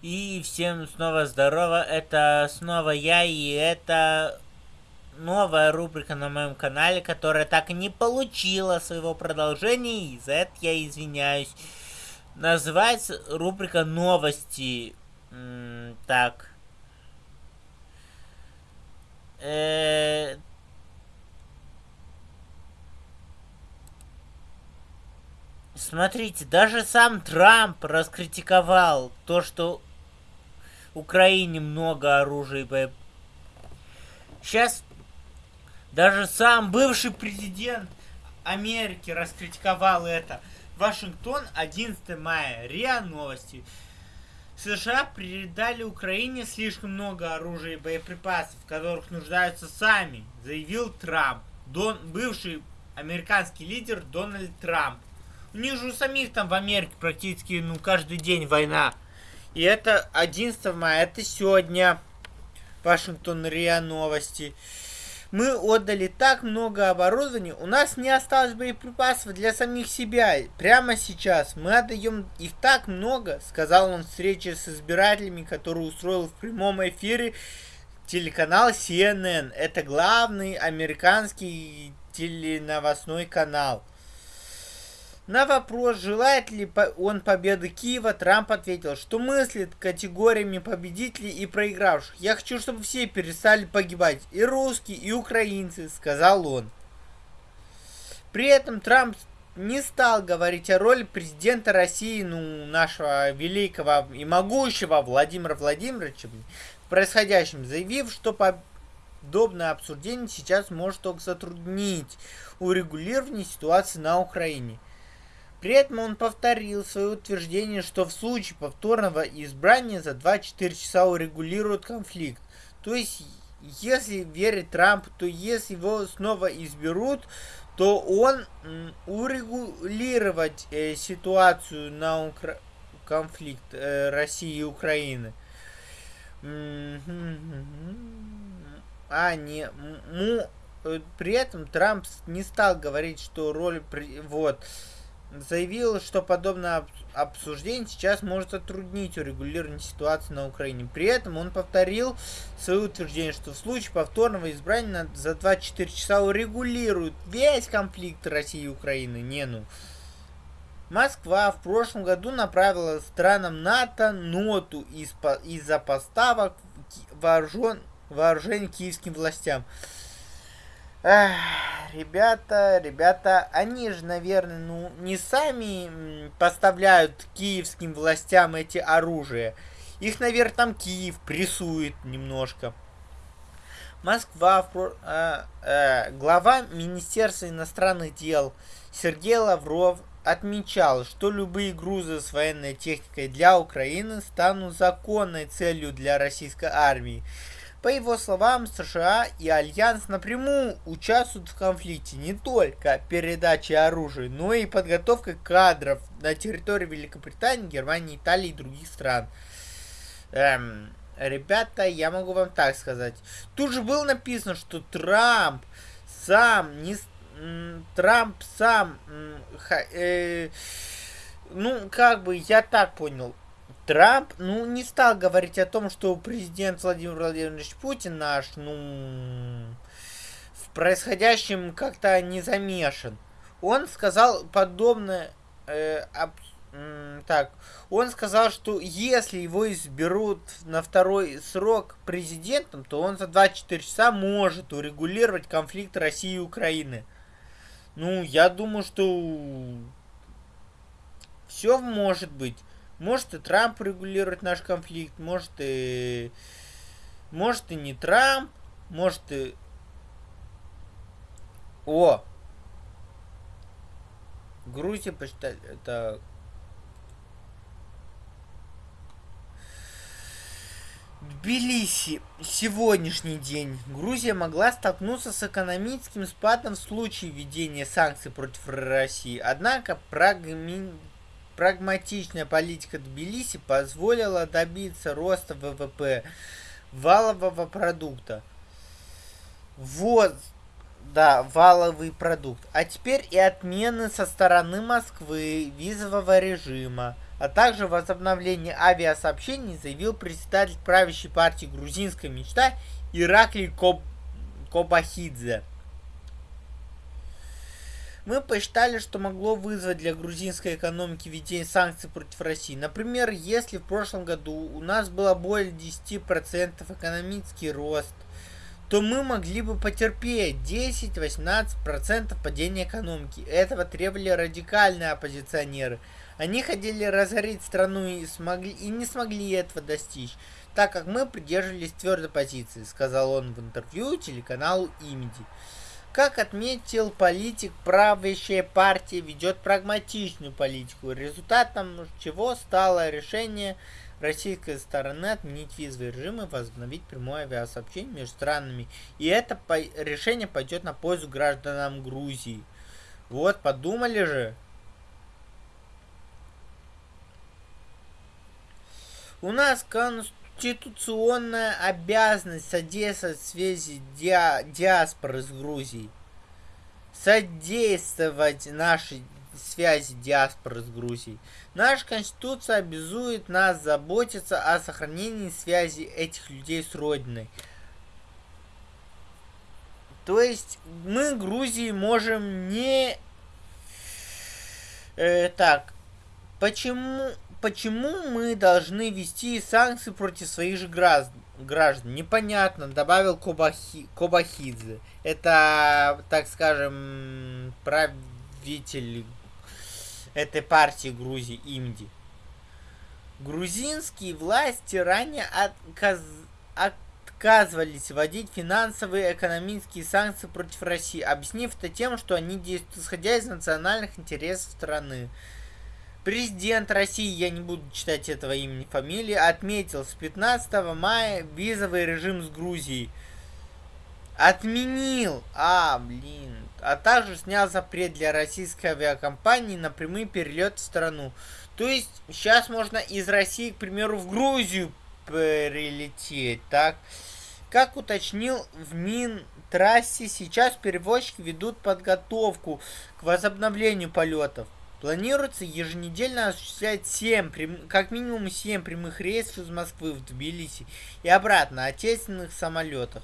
И всем снова здорово, это снова я, и это новая рубрика на моем канале, которая так и не получила своего продолжения, и за это я извиняюсь. Называется рубрика новости. Так. -э Смотрите, даже сам Трамп раскритиковал то, что Украине много оружия и боеприпасов. Сейчас даже сам бывший президент Америки раскритиковал это. Вашингтон, 11 мая. РИА Новости. США передали Украине слишком много оружия и боеприпасов, в которых нуждаются сами, заявил Трамп. Дон, бывший американский лидер Дональд Трамп. У них же у самих там в Америке практически ну каждый день война. И это 11 мая, это сегодня. Вашингтон РИА новости. Мы отдали так много оборудования, у нас не осталось боеприпасов для самих себя. Прямо сейчас мы отдаем их так много, сказал он в встрече с избирателями, которую устроил в прямом эфире телеканал CNN. Это главный американский теленовостной канал. На вопрос, желает ли он победы Киева, Трамп ответил, что мыслит категориями победителей и проигравших. «Я хочу, чтобы все перестали погибать, и русские, и украинцы», — сказал он. При этом Трамп не стал говорить о роли президента России, ну, нашего великого и могущего Владимира Владимировича в происходящем, заявив, что подобное обсуждение сейчас может только затруднить урегулирование ситуации на Украине. При этом он повторил свое утверждение, что в случае повторного избрания за 24 часа урегулирует конфликт. То есть, если верить Трампу, то если его снова изберут, то он урегулировать э, ситуацию на Укра... конфликт э, России и Украины. А, не, му, э, при этом Трамп не стал говорить, что роль, вот, заявил, что подобное обсуждение сейчас может затруднить урегулирование ситуации на Украине. При этом он повторил свое утверждение, что в случае повторного избрания за 24 часа урегулирует весь конфликт России и Украины. Не ну. Москва в прошлом году направила странам НАТО ноту из-за поставок вооружен, вооружений киевским властям. Эх, ребята, ребята, они же, наверное, ну, не сами поставляют киевским властям эти оружия. Их, наверное, там Киев прессует немножко. Москва, э, э, глава Министерства иностранных дел Сергей Лавров отмечал, что любые грузы с военной техникой для Украины станут законной целью для российской армии. По его словам, США и Альянс напрямую участвуют в конфликте не только передачей оружия, но и подготовкой кадров на территории Великобритании, Германии, Италии и других стран. Эм, ребята, я могу вам так сказать. Тут же было написано, что Трамп сам не... Трамп сам... Э, ну, как бы, я так понял. Трамп, ну, не стал говорить о том, что президент Владимир Владимирович Путин наш, ну, в происходящем как-то не замешан. Он сказал подобное, э, об, так, он сказал, что если его изберут на второй срок президентом, то он за 24 часа может урегулировать конфликт России и Украины. Ну, я думаю, что все может быть. Может и Трамп регулирует наш конфликт, может и... Может и не Трамп, может и... О! Грузия почитать, это... Тбилиси. Сегодняшний день. Грузия могла столкнуться с экономическим спадом в случае введения санкций против России. Однако прагми... Прагматичная политика Тбилиси позволила добиться роста ВВП валового продукта. Вот, да, валовый продукт. А теперь и отмены со стороны Москвы визового режима. а также возобновление авиасообщений, заявил председатель правящей партии «Грузинская мечта» Ираклий Коб... Кобахидзе. Мы посчитали, что могло вызвать для грузинской экономики введение санкций против России. Например, если в прошлом году у нас было более 10% экономический рост, то мы могли бы потерпеть 10-18% падения экономики. Этого требовали радикальные оппозиционеры. Они хотели разорить страну и, смогли, и не смогли этого достичь, так как мы придерживались твердой позиции, сказал он в интервью телеканалу Имиди. Как отметил политик, правящая партия ведет прагматичную политику, результатом чего стало решение российской стороны отменить визовый режим и возобновить прямое авиасообщение между странами. И это по решение пойдет на пользу гражданам Грузии. Вот, подумали же. У нас конституция конституционная обязанность содействовать связи диа диаспоры с Грузией. Содействовать нашей связи диаспоры с Грузией. Наша Конституция обязует нас заботиться о сохранении связи этих людей с Родиной. То есть мы Грузии можем не... Э, так, почему почему мы должны вести санкции против своих же граждан? Непонятно, добавил Кобахи, Кобахидзе. Это, так скажем, правитель этой партии Грузии, Имди. Грузинские власти ранее отказ... отказывались вводить финансовые и экономические санкции против России, объяснив это тем, что они действуют исходя из национальных интересов страны. Президент России, я не буду читать этого имени, фамилии, отметил с 15 мая визовый режим с Грузией. Отменил, а, блин, а также снял запрет для российской авиакомпании на прямые перелеты в страну. То есть сейчас можно из России, к примеру, в Грузию прилететь, так? Как уточнил в Минтрассе, сейчас перевозчики ведут подготовку к возобновлению полетов. Планируется еженедельно осуществлять 7, как минимум 7 прямых рейсов из Москвы в Тбилиси и обратно отечественных самолетах.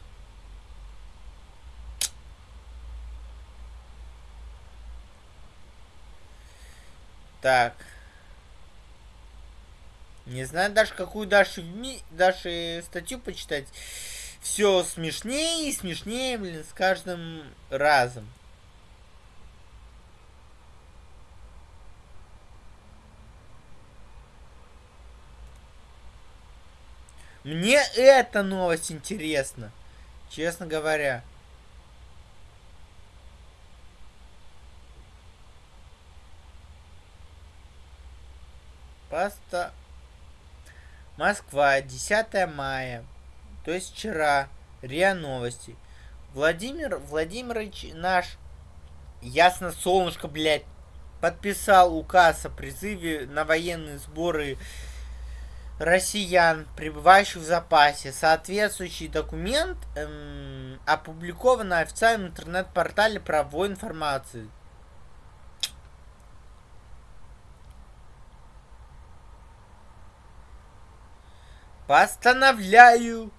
Так. Не знаю даже, какую дальше, дальше статью почитать. Все смешнее и смешнее, блин, с каждым разом. Мне эта новость интересна. Честно говоря. Паста. Москва, 10 мая. То есть вчера. РИА Новости. Владимир Владимирович наш, ясно солнышко, блядь, подписал указ о призыве на военные сборы россиян, пребывающих в запасе. Соответствующий документ эм, опубликован на официальном интернет-портале правовой информации. Постановляю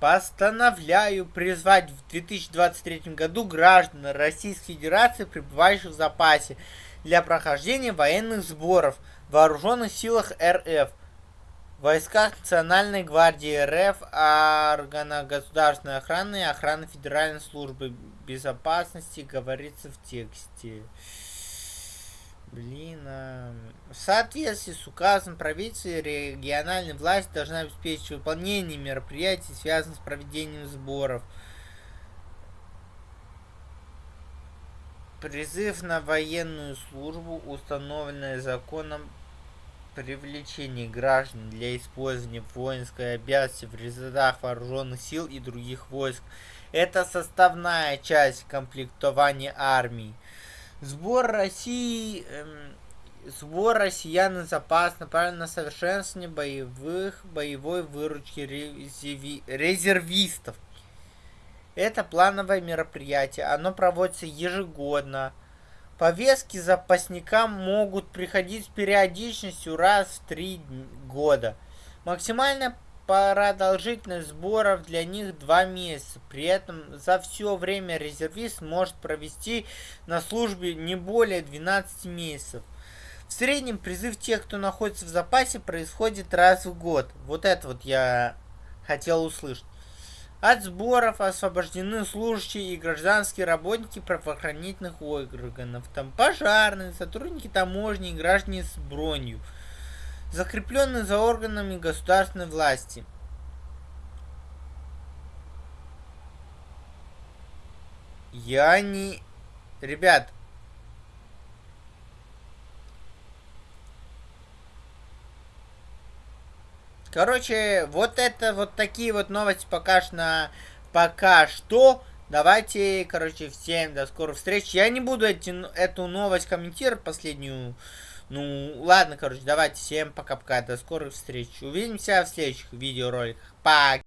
Постановляю призвать в 2023 году граждан Российской Федерации, пребывающих в запасе, для прохождения военных сборов – Вооруженных силах РФ, войсках Национальной гвардии РФ, органах государственной охраны и охраны Федеральной службы безопасности, говорится в тексте. Блин, а... в соответствии с указом правительства региональная власть должна обеспечить выполнение мероприятий, связанных с проведением сборов. Призыв на военную службу, установленный законом привлечении граждан для использования воинской обязанности в рядах вооруженных сил и других войск. Это составная часть комплектования армии. Сбор России... Эм, сбор россиян на запас направлен на совершенствование боевых, боевой выручки резерви, резервистов. Это плановое мероприятие. Оно проводится ежегодно Повестки запасникам могут приходить с периодичностью раз в три года. Максимальная продолжительность сборов для них 2 месяца. При этом за все время резервист может провести на службе не более 12 месяцев. В среднем призыв тех, кто находится в запасе, происходит раз в год. Вот это вот я хотел услышать. От сборов освобождены служащие и гражданские работники правоохранительных органов, там пожарные, сотрудники таможни и граждане с бронью, закрепленные за органами государственной власти. Я не... Ребят, Короче, вот это вот такие вот новости пока что пока что. Давайте, короче, всем до скорых встреч. Я не буду эти, эту новость комментировать, последнюю. Ну, ладно, короче, давайте всем пока-пока. До скорых встреч. Увидимся в следующих видеороликах. Пока.